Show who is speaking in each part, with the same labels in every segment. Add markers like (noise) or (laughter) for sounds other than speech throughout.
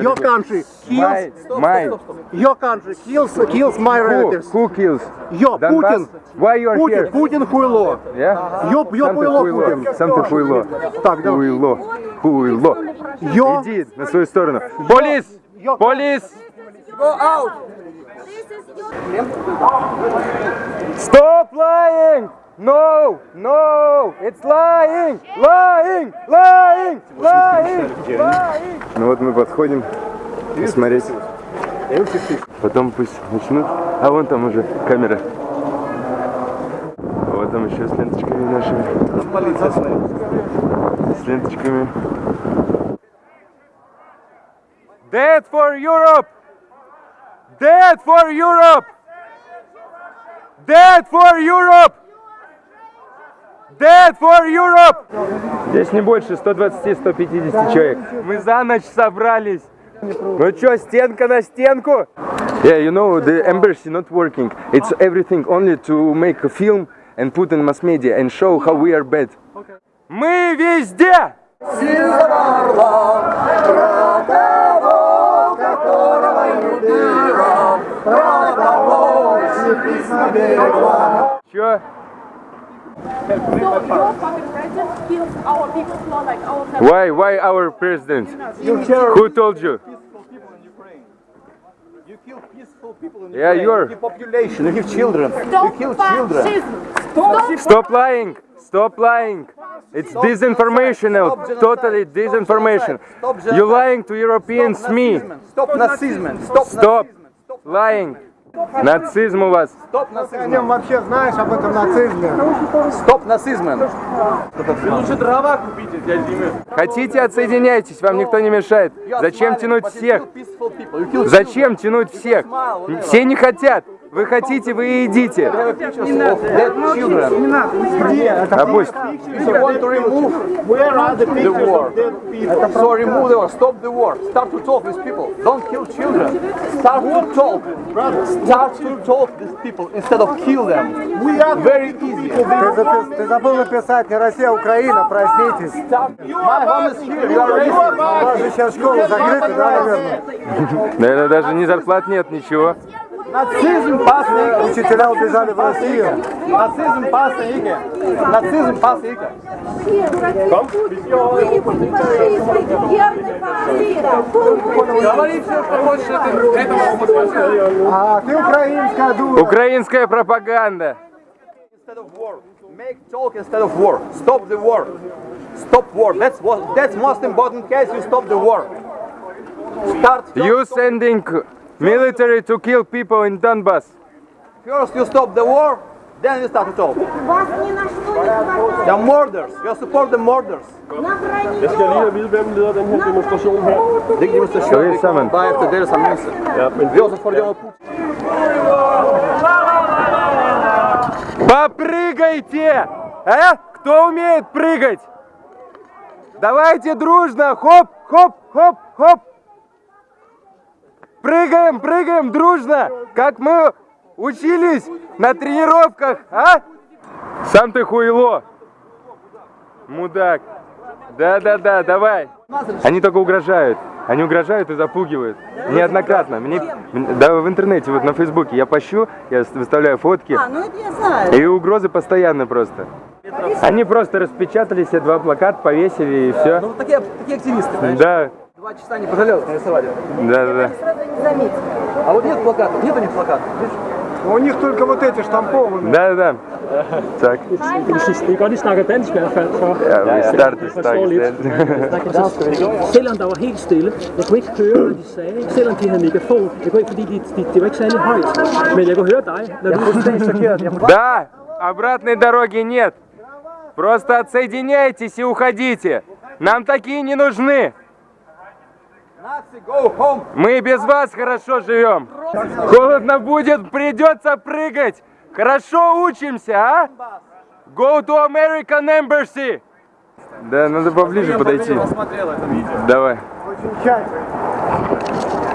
Speaker 1: Your country
Speaker 2: My,
Speaker 1: kills.
Speaker 2: my.
Speaker 1: Your country kills kills my
Speaker 2: Who,
Speaker 1: relatives.
Speaker 2: who kills?
Speaker 1: Yo,
Speaker 2: Donbass?
Speaker 1: Путин.
Speaker 2: Why you are
Speaker 1: Путин,
Speaker 2: here?
Speaker 1: Путин хуйло.
Speaker 2: Yeah?
Speaker 1: Ё, ё
Speaker 2: Сам ты
Speaker 1: хуйло,
Speaker 2: хуйло.
Speaker 1: Путин.
Speaker 2: Сам ты хуйло.
Speaker 1: Так, да.
Speaker 2: Хуйло. Хуйло.
Speaker 1: Ё,
Speaker 2: Иди на свою сторону. Полис!
Speaker 1: Ё-
Speaker 2: Полис! Stop lying! No! No! It's lying! Lying! Lying! Lying! Lying! Ну вот мы подходим посмотреть. Потом пусть начнут. А вон там уже камера. А вот там еще с ленточками нашими. С ленточками. Dead for Europe! Dead for Europe! Dead for Europe! Dead for Europe! Здесь не больше 120-150 человек. Мы за ночь собрались. Ну чё, стенка на стенку? Yeah, you know, the embassy not working. It's everything only to make a film and put in mass media and show how we are bad. Мы везде! Чё?
Speaker 3: So your fucking president kills our people, not like our family.
Speaker 2: Why, why our president? Who told you?
Speaker 4: You kill peaceful people in
Speaker 2: Yeah,
Speaker 4: Ukraine.
Speaker 2: you're-
Speaker 4: You population. You kill children.
Speaker 3: Stop
Speaker 4: you kill children.
Speaker 3: Stop
Speaker 2: Stop lying! Stop lying! It's disinformational,
Speaker 4: genocide.
Speaker 2: totally disinformation.
Speaker 4: genocide. Stop genocide.
Speaker 2: You lying to Europeans, me.
Speaker 4: Stop nazism. Stop
Speaker 2: Stop
Speaker 4: nazism. Stop
Speaker 2: lying. Нацизм у вас.
Speaker 4: Nazism.
Speaker 1: нем вообще знаешь об этом нацизме?
Speaker 4: Stop nazism.
Speaker 2: Хотите, отсоединяйтесь, вам никто не мешает. Зачем тянуть всех? Зачем тянуть всех? Все не хотят. Вы хотите, вы. А
Speaker 1: the pictures
Speaker 4: war,
Speaker 1: of dead people?
Speaker 4: so remove the war. Stop the war. Start to talk with people. Don't kill children. Start to talk. Start to talk with people instead of kill them.
Speaker 1: We are
Speaker 4: Very easy.
Speaker 1: Ты, забыл написать не Россия, а Украина, проснитесь.
Speaker 4: My home is here. You are
Speaker 1: У
Speaker 4: racist.
Speaker 1: вас же сейчас школы закрыты, да, наверное?
Speaker 2: Наверное, даже ни зарплат нет, ничего.
Speaker 4: Нацизм пасна
Speaker 1: Учителя убежали в Россию.
Speaker 4: Нацизм пасна иге. Нацизм пасна иге. Говори все, что хочешь, это,
Speaker 1: А ты украинская дура.
Speaker 2: Украинская пропаганда.
Speaker 4: Make talk instead of war. Stop the war. Stop war. That's what that's most important case you stop the war. Start
Speaker 2: You sending military to kill people in Donbass.
Speaker 4: first you stop the war, then you start to talk.
Speaker 5: Вас ни на что не хватает.
Speaker 4: The murders. You support the murders.
Speaker 6: Jeg skal lige have vide, hvem leder den her demonstration her.
Speaker 4: Det er demonstration.
Speaker 2: Говори sammen.
Speaker 4: Bare efter deres annonce.
Speaker 6: Ja, men
Speaker 4: Vi også fordømmer Putin.
Speaker 2: Попрыгайте! А? Кто умеет прыгать? Давайте дружно! Хоп, хоп, хоп, хоп! Прыгаем, прыгаем дружно, как мы учились на тренировках, а? Сам ты хуйло. Мудак. Да-да-да, давай. Они только угрожают. Они угрожают и запугивают. Неоднократно. Мне, да, в интернете, вот на Фейсбуке я пощу, я выставляю фотки.
Speaker 7: А, ну это я знаю.
Speaker 2: И угрозы постоянно просто. Они просто распечатали себе два плаката, повесили и все.
Speaker 4: Ну, такие, такие активисты, знаешь.
Speaker 2: Да,
Speaker 4: Два часа не пожалел, нарисовали.
Speaker 2: да, да, да.
Speaker 4: А вот нет плакатов, нет у них плакатов. видишь?
Speaker 1: У них только вот эти штампованные.
Speaker 2: Да, да. Так,
Speaker 6: det er godt, I snakker dansk i hvert fald. Så.
Speaker 2: ja, vi starter
Speaker 6: forstår lidt.
Speaker 2: straks.
Speaker 6: Selvom der var helt stille, jeg kunne ikke høre, hvad de sagde. Selvom de havde megafon, jeg kunne ikke, fordi de, de, det var ikke særlig højt. Men jeg kunne høre dig, når du
Speaker 2: Да, обратной дороги нет. Просто отсоединяйтесь и уходите. Нам такие не нужны.
Speaker 4: Nazi, go home.
Speaker 2: Мы без вас хорошо живем. Холодно будет, придется прыгать. Хорошо учимся, а? Go to American Embassy. Да, надо поближе подойти. Давай.
Speaker 1: Очень тщательно.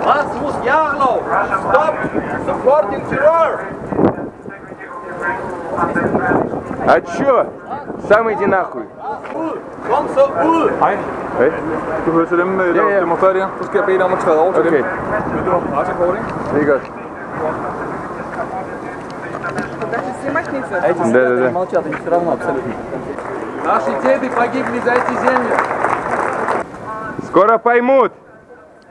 Speaker 4: Rasmus Jarlow, stop supporting terror.
Speaker 2: А чё? Сам иди нахуй.
Speaker 4: Ул, Комсо Ул.
Speaker 2: Hey?
Speaker 7: Du hører til dem, øh, der
Speaker 2: Ja, ja.
Speaker 7: demonstrerer der. Så skal jeg bede dig om at træde over til
Speaker 2: Okay.
Speaker 7: dem. Men du har pressekort, ikke?
Speaker 2: Very good.
Speaker 4: А эти
Speaker 2: Да, да, да.
Speaker 4: молчат, им все равно абсолютно.
Speaker 7: Наши деды погибли за эти земли.
Speaker 2: Скоро поймут.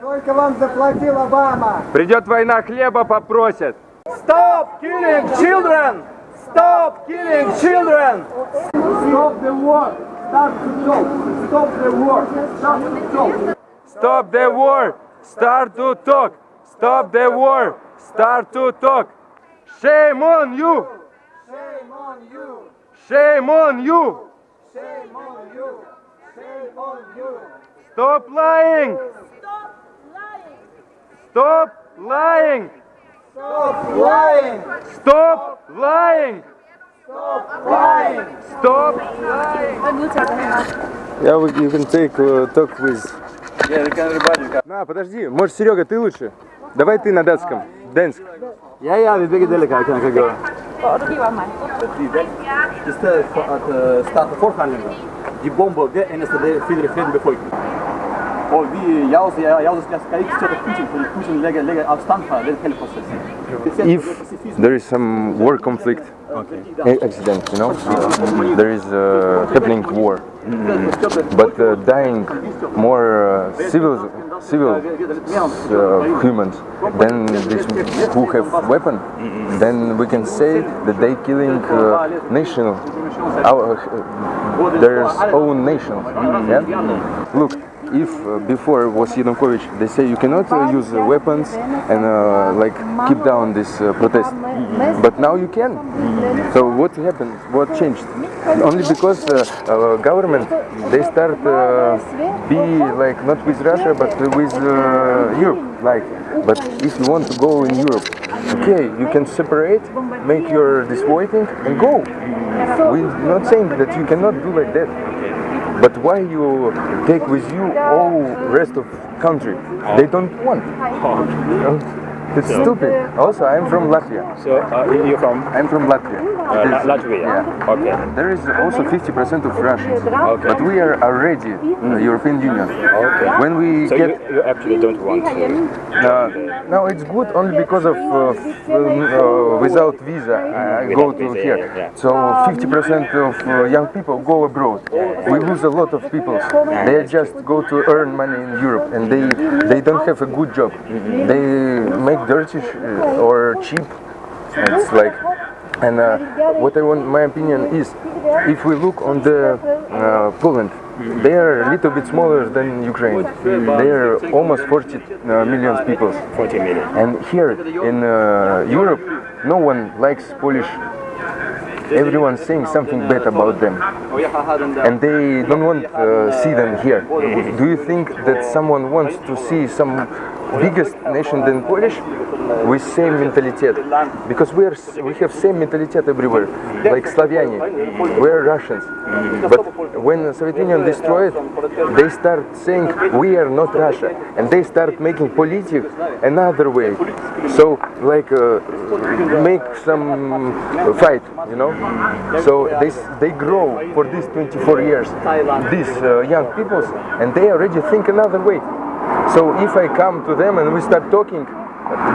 Speaker 1: Сколько вам заплатил Обама?
Speaker 2: Придет война, хлеба попросят.
Speaker 4: Stop killing children! Stop killing children! Stop the war! Start to talk! Stop the war! Start to talk!
Speaker 2: Stop the war. Start to talk. Stop the war. Start to talk. Shame on you.
Speaker 1: Shame on you!
Speaker 2: Shame on you.
Speaker 1: Shame on you! Shame on you!
Speaker 2: Stop lying. Stop lying.
Speaker 1: Stop lying!
Speaker 2: Stop lying.
Speaker 1: Lying!
Speaker 2: Stop lying. Yeah, we- you can take uh, talk with.
Speaker 4: Yeah, you can everybody can.
Speaker 2: На, подожди, может, Серега, ты лучше? Давай ты на датском. Дэнск.
Speaker 4: Istället för att uh, starta förhandlingar. De bombar det enda det fyller fred befolkningen. Och vi, jag, jag, jag ska, ska inte stötta Putin för Putin lägger avstånd från den processen.
Speaker 2: If there is some war conflict, a- accident, you know, there is uh, happening war, but uh, dying more uh, civil civil uh, humans than these who have weapon, then we can say that they killing uh, national, our uh, their own nation. Yeah? Look, if uh, before was Yanukovych, they say you cannot uh, use uh, weapons and uh, like keep down this uh, protest, but now you can. So what happened? What changed? Only because uh, government they start be like not with Russia but with Europe. Like, but if you want to go in Europe, okay, you can separate, make your this waiting and go. We're not saying that you cannot do like that. But why you take with you all rest of country? They don't want. (laughs) It's stupid. Also, I'm from Latvia.
Speaker 8: So uh, you're from
Speaker 2: I'm from Latvia.
Speaker 8: uh, La- Latvia?
Speaker 2: Yeah.
Speaker 8: Okay.
Speaker 2: There is also 50% of Russians,
Speaker 8: Okay.
Speaker 2: but we are already in the European Union.
Speaker 8: Okay.
Speaker 2: When we
Speaker 8: So
Speaker 2: get
Speaker 8: you, you actually don't want to.
Speaker 2: uh, no, it's good only because of uh, uh, without visa I go to
Speaker 8: visa,
Speaker 2: here.
Speaker 8: yeah, yeah.
Speaker 2: So 50% of uh, young people go abroad. We lose a lot of people. They just go to earn money in Europe and they they don't have a good job. They make dirty sh- or cheap. It's like and uh, what I want, my opinion is, if we look on the uh, Poland, they are a little bit smaller than Ukraine. They are almost 40 uh, million people.
Speaker 8: 40 million.
Speaker 2: And here in uh, Europe, no one likes Polish. Everyone's saying something bad about them, and they don't want uh, see them here. Do you think that someone wants to see some biggest nation than Polish with same mentality? Because we are we have same mentality everywhere, like Slaviani. We are Russians, but when Soviet Union destroyed, they start saying we are not Russia, and they start making politics another way. So like uh, make some fight, you know. So they they grow for these 24 years, these uh, young people, and they already think another way. So if I come to them and we start talking,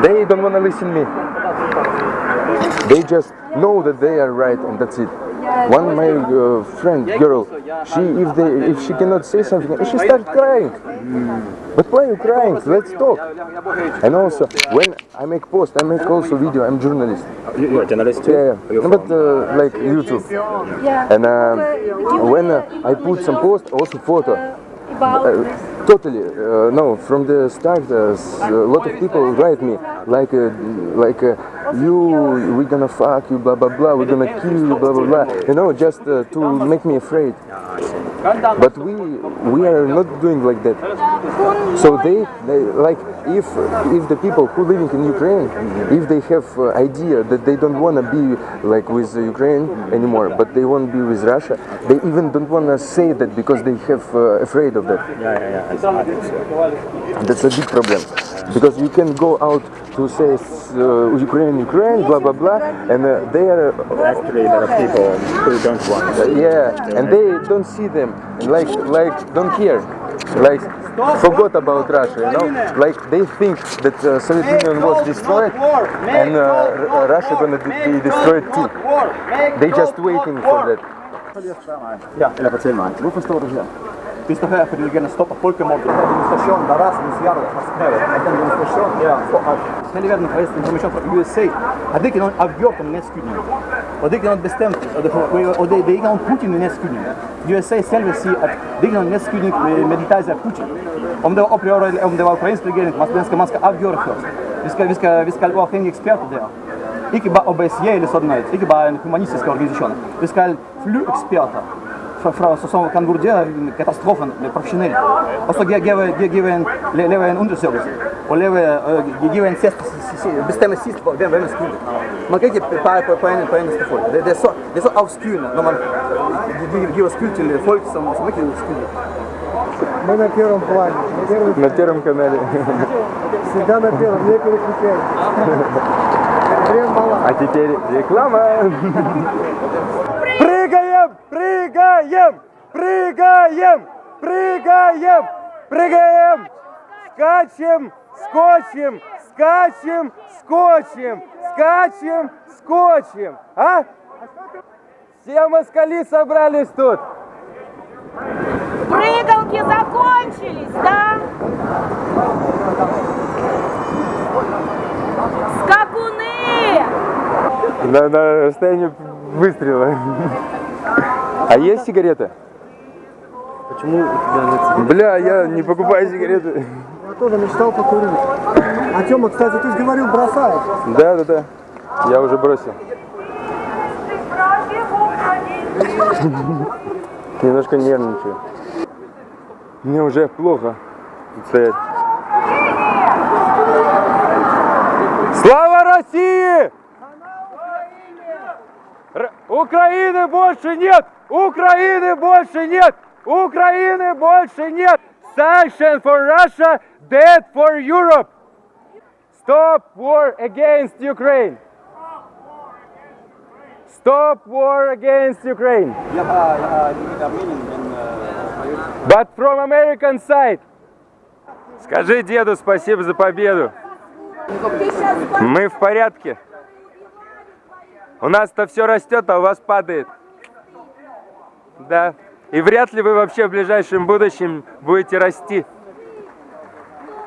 Speaker 2: they don't want to listen to me. They just know that they are right and that's it. One my uh, friend girl, she if they if she cannot say something, she start crying. But why you crying? Let's talk. And also when I make post, I make also video. I'm journalist.
Speaker 8: You, you're a journalist too?
Speaker 2: Yeah, yeah. No, but uh, like YouTube. And uh, when uh, I put some post, also photo. Uh, totally. Uh, no, from the start, uh, s- a lot of people write me like, uh, like uh, you, we're gonna fuck you, blah blah blah, we're gonna kill you, blah blah blah. You know, just uh, to make me afraid. But we we are not doing like that. So they, they like if if the people who living in Ukraine, if they have uh, idea that they don't want to be like with Ukraine anymore, but they want to be with Russia, they even don't want to say that because they have uh, afraid of that. That's a big problem because you can go out to say uh, Ukraine, Ukraine, blah blah blah, and uh, they are
Speaker 8: Actually, there are people who don't want.
Speaker 2: yeah, and they don't see them, and like like don't care. like forgot about Russia, you know? Like they think that uh, Soviet Union was destroyed and uh, R- Russia gonna be be destroyed too. They just waiting for that.
Speaker 4: Ja, eller erzähl mal. Du förstår det här. Här för att kunna stoppa folkmordet. Den här demonstrationen där Rasmus Jarl att den demonstrationen är för hela världen har fått information från USA det inte någon avgjort en nedskjutning. Och det är inte något bestämt. Och det, det, det är inte någon Putin i nedskjutning. USA själva säger att det är någon nedskjutning med av Putin. Om det var upprör eller om det var ukrainsk regering, man, ska, avgöra först. Vi ska, vi ska, vi ska vara experter där. Ikke bare OBSE eller sånn, ikke bare en humanistisk organisasjon. Vi skal flyeksperter fra, Verfassung kann gut sein, Katastrophen, professionell. Also geben Leben Unterservice. Und Leben geben bestämmen Sist, wenn man es kühlt. Man kriegt Peine, Peine ist Volk. Das ist so auskühlen, wenn man gibt es kühlt, или Volk, сам сам kühlt.
Speaker 1: Мы на первом плане. На первом,
Speaker 2: на первом канале.
Speaker 1: Всегда на первом, не переключайтесь.
Speaker 2: А теперь реклама. Прыгай! Прыгаем, прыгаем, прыгаем, прыгаем. Скачем, скочим, скачем, скочим, скачем, скочим. А? Все москали собрались тут.
Speaker 5: Прыгалки закончились, да? Скакуны!
Speaker 2: На, на расстоянии выстрела. А есть сигарета?
Speaker 6: Почему у тебя нет
Speaker 2: Бля, я не покупаю сигареты.
Speaker 1: Я тоже мечтал покурить. А Тёма, кстати, ты же говорил, бросаешь.
Speaker 2: Да, да, да. Я уже бросил. Немножко нервничаю. Мне уже плохо стоять. Слава России! Р- Украины больше нет! Украины больше нет! Украины больше нет! Sanction for Russia, dead for Europe! Stop war against Ukraine! Stop war against Ukraine!
Speaker 4: Uh,
Speaker 2: But from American side. Скажи деду спасибо за победу. Мы в порядке. У нас-то все растет, а у вас падает. Да. И вряд ли вы вообще в ближайшем будущем будете расти.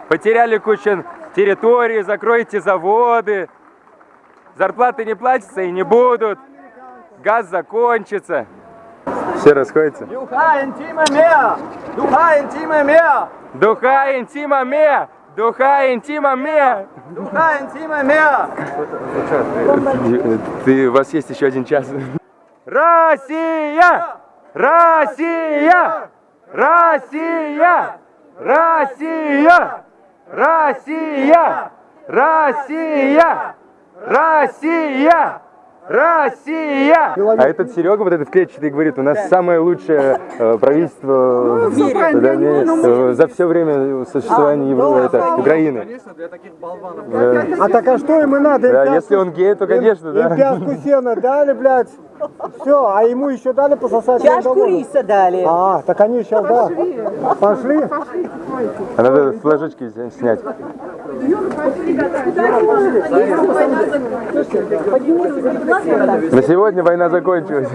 Speaker 2: Потеряли кучу территории, закроете заводы. Зарплаты не платятся и не будут. Газ закончится. Все расходятся.
Speaker 4: Mere! Du har en time mere!
Speaker 2: Духа интима ме! Духа интима ме!
Speaker 4: Du har en time mere!
Speaker 2: Ты, у вас есть еще один час. Россия! Россия! Россия! Россия! Россия! Россия! Россия! Россия! А этот Серега, вот этот клетчатый, говорит, у нас самое лучшее э, правительство да, не, э, за все время существования Евро- это, Украины.
Speaker 7: Конечно, для таких болванов.
Speaker 1: А так а что им и надо? Им
Speaker 2: Да, если он гей, то, конечно,
Speaker 1: им
Speaker 2: да.
Speaker 1: пяску сена дали, блядь. Все, а ему еще дали пососать.
Speaker 9: Чашку риса дали.
Speaker 1: А, так они сейчас, да. Пошли?
Speaker 2: А надо флажочки снять. На сегодня война закончилась.